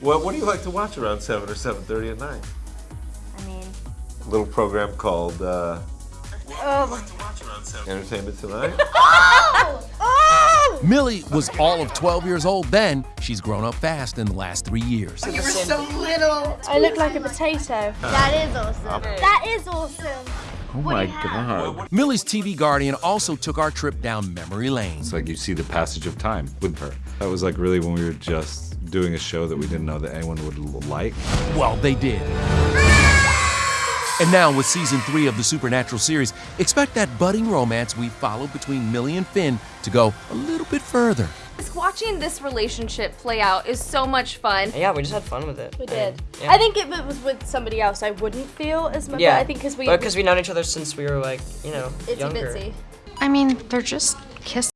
What What do you like to watch around seven or seven thirty at night? I mean, A little program called uh, oh, Entertainment Tonight. oh! Millie was all of 12 years old then. She's grown up fast in the last three years. You were so little. I look like a potato. That is awesome. That is awesome. Oh my god. Millie's TV guardian also took our trip down memory lane. It's like you see the passage of time with her. That was like really when we were just doing a show that we didn't know that anyone would like. Well, they did. And now, with season three of the Supernatural series, expect that budding romance we followed between Millie and Finn to go a little bit further. Watching this relationship play out is so much fun. Yeah, we just had fun with it. We did. Yeah. I think if it was with somebody else, I wouldn't feel as much. Yeah, I think because we because we've known each other since we were like, you know, itsy younger. bitsy. I mean, they're just kissing.